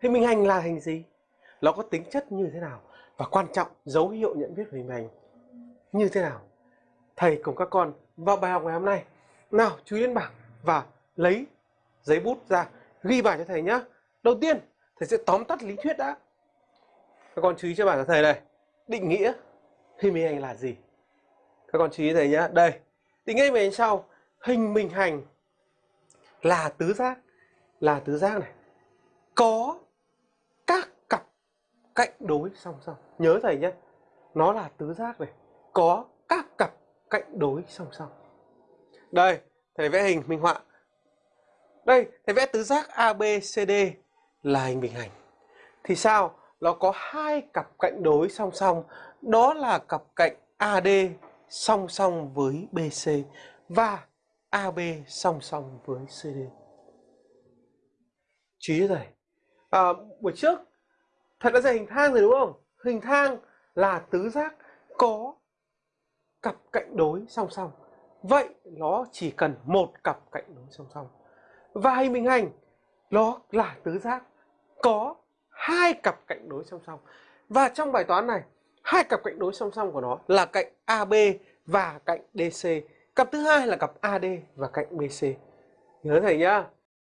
hình minh hành là hình gì? Nó có tính chất như thế nào? Và quan trọng, dấu hiệu nhận biết của hình hành như thế nào? Thầy cùng các con vào bài học ngày hôm nay. Nào, chú ý đến bảng và lấy giấy bút ra, ghi bài cho thầy nhé đầu tiên, thầy sẽ tóm tắt lý thuyết đã. Các con chú ý cho bảng cho thầy này. Định nghĩa hình bình hành là gì? Các con chú ý thầy nhé đây, định nghĩa về sau. Hình bình hành là tứ giác. Là tứ giác này. Có cạnh đối song song. Nhớ thầy nhé nó là tứ giác này. Có các cặp cạnh đối song song. Đây thầy vẽ hình minh họa. Đây thầy vẽ tứ giác ABCD là hình bình hành. Thì sao? Nó có hai cặp cạnh đối song song. Đó là cặp cạnh AD song song với BC và AB song song với CD chú ý thầy. À, buổi trước thật đã dạy hình thang rồi, đúng không? Hình thang là tứ giác có cặp cạnh đối song song. Vậy nó chỉ cần một cặp cạnh đối song song. Và hình bình hành, nó là tứ giác có hai cặp cạnh đối song song. Và trong bài toán này, hai cặp cạnh đối song song của nó là cạnh AB và cạnh DC cặp thứ hai là cặp AD và cạnh BC nhớ thầy nhá.